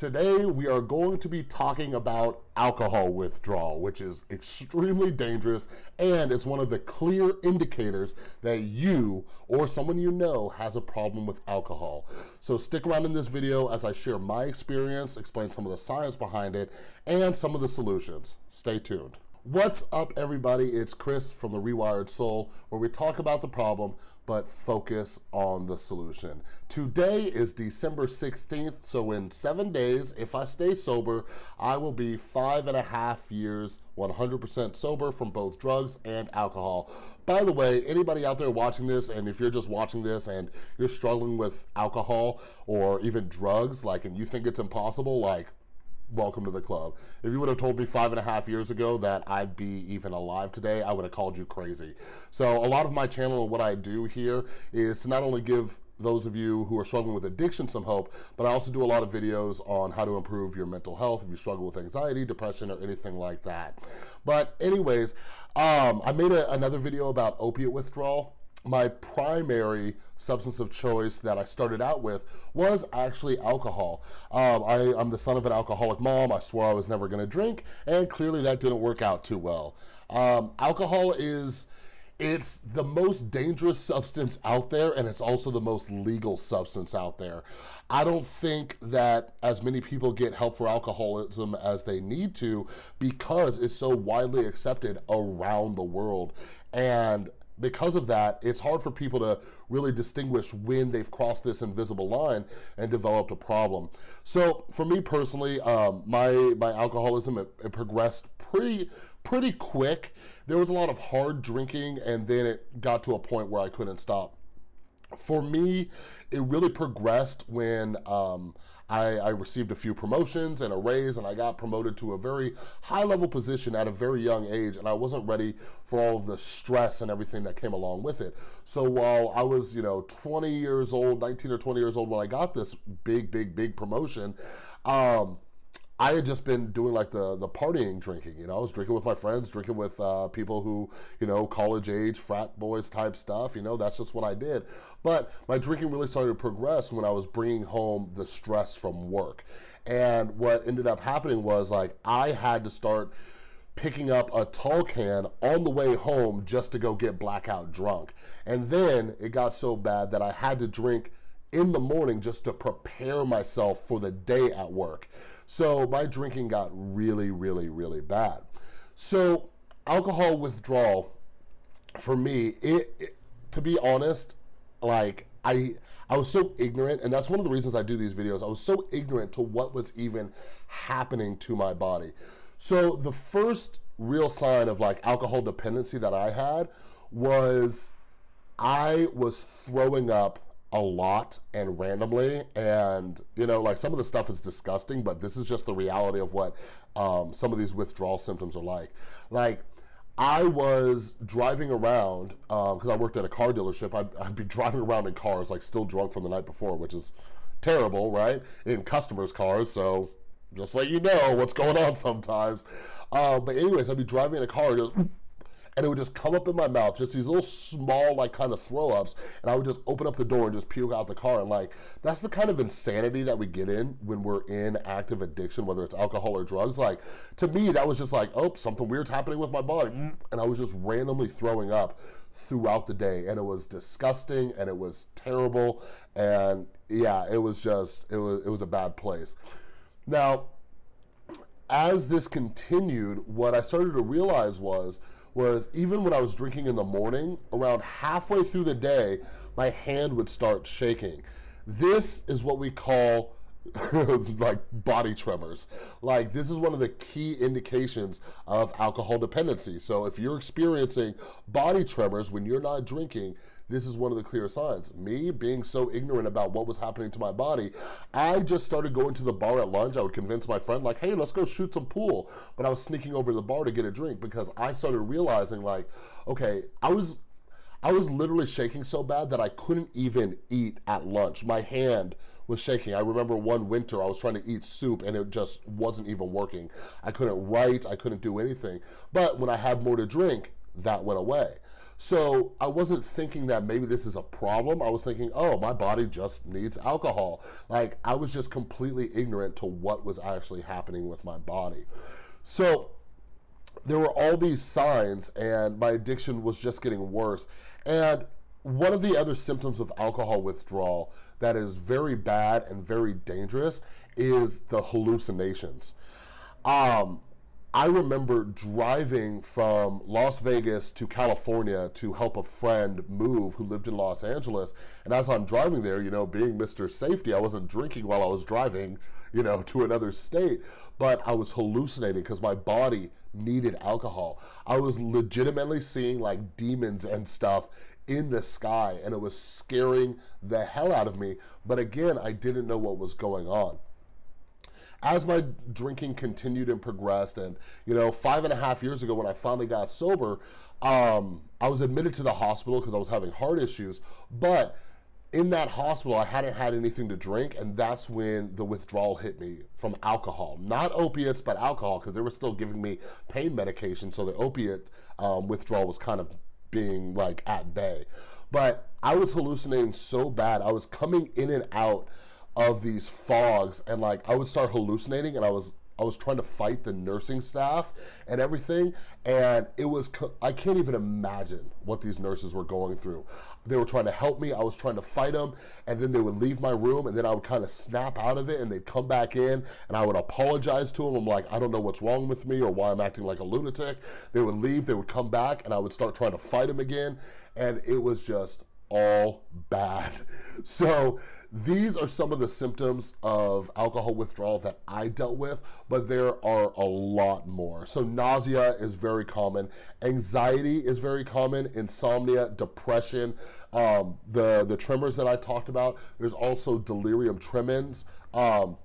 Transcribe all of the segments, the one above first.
Today, we are going to be talking about alcohol withdrawal, which is extremely dangerous, and it's one of the clear indicators that you or someone you know has a problem with alcohol. So stick around in this video as I share my experience, explain some of the science behind it, and some of the solutions. Stay tuned. What's up everybody? It's Chris from The Rewired Soul where we talk about the problem but focus on the solution. Today is December 16th, so in seven days, if I stay sober, I will be five and a half years 100% sober from both drugs and alcohol. By the way, anybody out there watching this, and if you're just watching this and you're struggling with alcohol or even drugs, like, and you think it's impossible, like, welcome to the club. If you would have told me five and a half years ago that I'd be even alive today, I would have called you crazy. So a lot of my channel and what I do here is to not only give those of you who are struggling with addiction some hope, but I also do a lot of videos on how to improve your mental health if you struggle with anxiety, depression, or anything like that. But anyways, um, I made a, another video about opiate withdrawal my primary substance of choice that I started out with was actually alcohol. Um, I, am the son of an alcoholic mom. I swore I was never gonna drink, and clearly that didn't work out too well. Um, alcohol is, it's the most dangerous substance out there, and it's also the most legal substance out there. I don't think that as many people get help for alcoholism as they need to because it's so widely accepted around the world. And because of that, it's hard for people to really distinguish when they've crossed this invisible line and developed a problem. So for me personally, um, my, my alcoholism, it, it progressed pretty, pretty quick. There was a lot of hard drinking and then it got to a point where I couldn't stop. For me, it really progressed when um, I, I, received a few promotions and a raise and I got promoted to a very high level position at a very young age and I wasn't ready for all the stress and everything that came along with it. So while I was, you know, 20 years old, 19 or 20 years old when I got this big, big, big promotion, um, I had just been doing like the the partying drinking, you know, I was drinking with my friends, drinking with uh, people who, you know, college age, frat boys type stuff, you know, that's just what I did. But my drinking really started to progress when I was bringing home the stress from work. And what ended up happening was like, I had to start picking up a tall can on the way home just to go get blackout drunk. And then it got so bad that I had to drink in the morning just to prepare myself for the day at work. So my drinking got really, really, really bad. So alcohol withdrawal, for me, it, it to be honest, like I I was so ignorant, and that's one of the reasons I do these videos. I was so ignorant to what was even happening to my body. So the first real sign of like alcohol dependency that I had was I was throwing up a lot and randomly and you know like some of the stuff is disgusting but this is just the reality of what um, some of these withdrawal symptoms are like. Like I was driving around because um, I worked at a car dealership. I'd, I'd be driving around in cars like still drunk from the night before which is terrible right? In customers cars so just let you know what's going on sometimes. Uh, but anyways I'd be driving in a car just and it would just come up in my mouth, just these little small like kind of throw ups, and I would just open up the door and just puke out the car. And like, that's the kind of insanity that we get in when we're in active addiction, whether it's alcohol or drugs. Like, to me, that was just like, oh, something weird's happening with my body. And I was just randomly throwing up throughout the day. And it was disgusting and it was terrible. And yeah, it was just, it was, it was a bad place. Now, as this continued, what I started to realize was was even when I was drinking in the morning, around halfway through the day, my hand would start shaking. This is what we call like body tremors. Like this is one of the key indications of alcohol dependency. So if you're experiencing body tremors when you're not drinking, this is one of the clear signs. Me being so ignorant about what was happening to my body, I just started going to the bar at lunch. I would convince my friend like, hey, let's go shoot some pool. But I was sneaking over to the bar to get a drink because I started realizing like, okay, I was I was literally shaking so bad that I couldn't even eat at lunch. My hand was shaking. I remember one winter I was trying to eat soup and it just wasn't even working. I couldn't write, I couldn't do anything. But when I had more to drink, that went away. So I wasn't thinking that maybe this is a problem. I was thinking, oh, my body just needs alcohol. Like I was just completely ignorant to what was actually happening with my body. So there were all these signs and my addiction was just getting worse. And one of the other symptoms of alcohol withdrawal that is very bad and very dangerous is the hallucinations. Um, I remember driving from Las Vegas to California to help a friend move who lived in Los Angeles. And as I'm driving there, you know, being Mr. Safety, I wasn't drinking while I was driving, you know, to another state, but I was hallucinating because my body needed alcohol. I was legitimately seeing like demons and stuff in the sky and it was scaring the hell out of me. But again, I didn't know what was going on as my drinking continued and progressed and you know five and a half years ago when i finally got sober um, i was admitted to the hospital because i was having heart issues but in that hospital i hadn't had anything to drink and that's when the withdrawal hit me from alcohol. Not opiates but alcohol because they were still giving me pain medication so the opiate um, withdrawal was kind of being like at bay. But i was hallucinating so bad i was coming in and out of these fogs and like I would start hallucinating and I was I was trying to fight the nursing staff and everything and it was I can't even imagine what these nurses were going through. They were trying to help me I was trying to fight them and then they would leave my room and then I would kind of snap out of it and they'd come back in and I would apologize to them I'm like I don't know what's wrong with me or why I'm acting like a lunatic. They would leave they would come back and I would start trying to fight them again and it was just all bad so these are some of the symptoms of alcohol withdrawal that I dealt with, but there are a lot more. So nausea is very common. Anxiety is very common. Insomnia, depression, um, the, the tremors that I talked about. There's also delirium tremens. Um,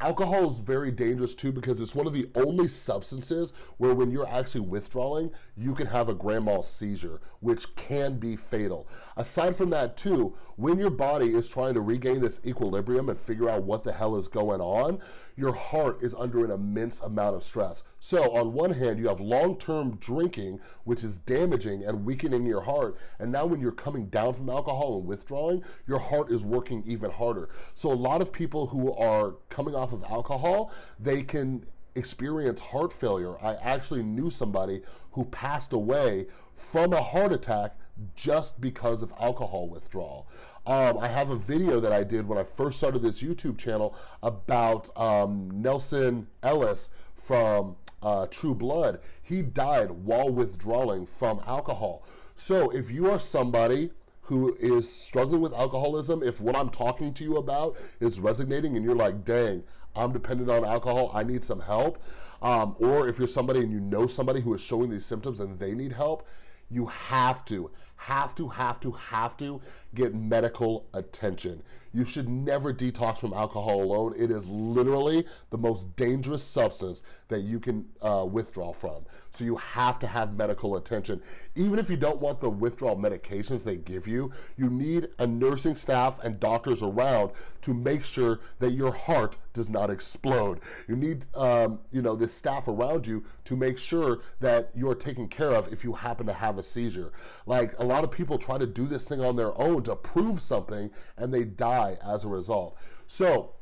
Alcohol is very dangerous too because it's one of the only substances where when you're actually withdrawing, you can have a grand mal seizure, which can be fatal. Aside from that too, when your body is trying to regain this equilibrium and figure out what the hell is going on, your heart is under an immense amount of stress. So on one hand, you have long-term drinking, which is damaging and weakening your heart. And now when you're coming down from alcohol and withdrawing, your heart is working even harder. So a lot of people who are coming off of alcohol, they can experience heart failure. I actually knew somebody who passed away from a heart attack just because of alcohol withdrawal. Um, I have a video that I did when I first started this YouTube channel about um, Nelsan Ellis from uh, True Blood. He died while withdrawing from alcohol. So if you are somebody who is struggling with alcoholism, if what I'm talking to you about is resonating and you're like, dang, I'm dependent on alcohol, I need some help, um, or if you're somebody and you know somebody who is showing these symptoms and they need help, you have to, have to, have to, have to get medical attention. You should never detox from alcohol alone. It is literally the most dangerous substance that you can uh, withdraw from. So you have to have medical attention. Even if you don't want the withdrawal medications they give you, you need a nursing staff and doctors around to make sure that your heart does not explode. You need, um, you know, this staff around you to make sure that you're taken care of if you happen to have a seizure. Like a lot of people try to do this thing on their own to prove something and they die as a result. So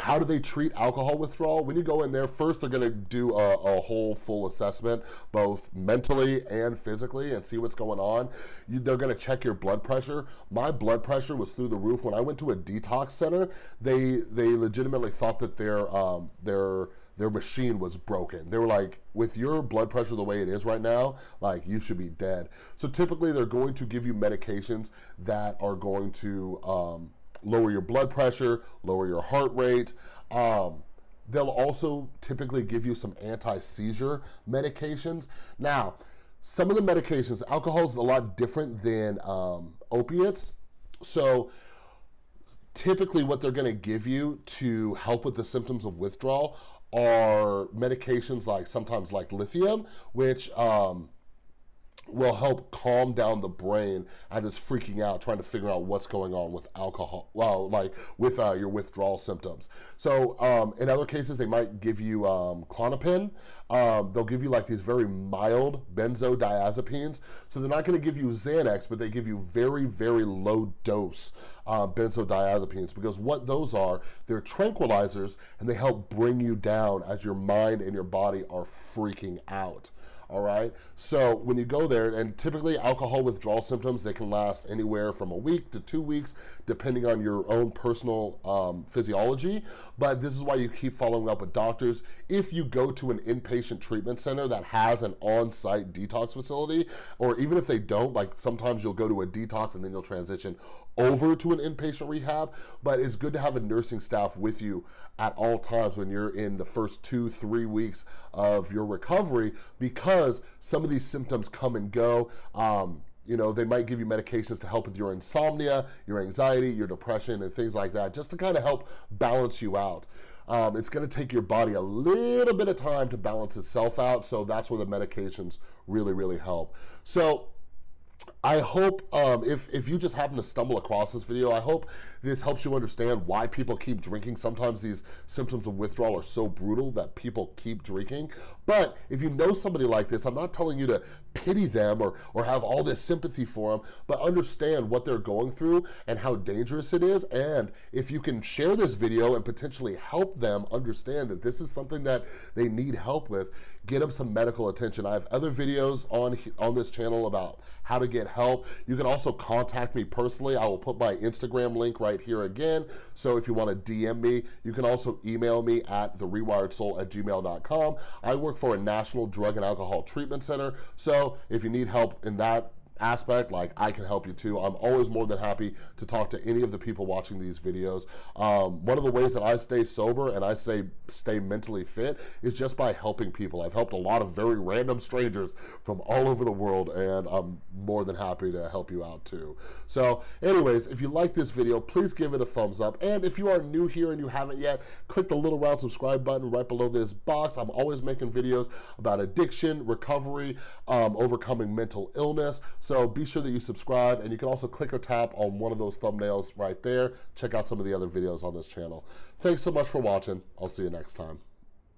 how do they treat alcohol withdrawal? When you go in there, first they're gonna do a, a whole full assessment, both mentally and physically, and see what's going on. You, they're gonna check your blood pressure. My blood pressure was through the roof. When I went to a detox center, they they legitimately thought that their um, their their machine was broken. They were like, with your blood pressure the way it is right now, like you should be dead. So typically they're going to give you medications that are going to um, lower your blood pressure, lower your heart rate. Um, they'll also typically give you some anti-seizure medications. Now, some of the medications, alcohol is a lot different than um, opiates. So typically what they're gonna give you to help with the symptoms of withdrawal are medications like sometimes like lithium, which um, will help calm down the brain as it's freaking out, trying to figure out what's going on with alcohol, well, like with uh, your withdrawal symptoms. So um, in other cases, they might give you um, Klonopin. Um, they'll give you like these very mild benzodiazepines. So they're not gonna give you Xanax, but they give you very, very low dose uh, benzodiazepines because what those are, they're tranquilizers and they help bring you down as your mind and your body are freaking out all right? So when you go there, and typically alcohol withdrawal symptoms, they can last anywhere from a week to two weeks, depending on your own personal um, physiology, but this is why you keep following up with doctors. If you go to an inpatient treatment center that has an on-site detox facility, or even if they don't, like sometimes you'll go to a detox and then you'll transition over to an inpatient rehab, but it's good to have a nursing staff with you at all times when you're in the first two, three weeks of your recovery because some of these symptoms come and go. Um, you know, they might give you medications to help with your insomnia, your anxiety, your depression, and things like that, just to kind of help balance you out. Um, it's going to take your body a little bit of time to balance itself out, so that's where the medications really, really help. So I hope um, if, if you just happen to stumble across this video, I hope this helps you understand why people keep drinking. Sometimes these symptoms of withdrawal are so brutal that people keep drinking. But if you know somebody like this, I'm not telling you to pity them or, or have all this sympathy for them, but understand what they're going through and how dangerous it is. And if you can share this video and potentially help them understand that this is something that they need help with, get them some medical attention. I have other videos on, on this channel about how to get help. You can also contact me personally. I will put my Instagram link right here again. So if you want to DM me, you can also email me at therewiredsoul at gmail.com. I work for a national drug and alcohol treatment center. So if you need help in that aspect, like I can help you too. I'm always more than happy to talk to any of the people watching these videos. Um, one of the ways that I stay sober and I say stay mentally fit is just by helping people. I've helped a lot of very random strangers from all over the world and I'm more than happy to help you out too. So anyways, if you like this video, please give it a thumbs up. And if you are new here and you haven't yet, click the little round subscribe button right below this box. I'm always making videos about addiction, recovery, um, overcoming mental illness. So be sure that you subscribe and you can also click or tap on one of those thumbnails right there. Check out some of the other videos on this channel. Thanks so much for watching. I'll see you next time.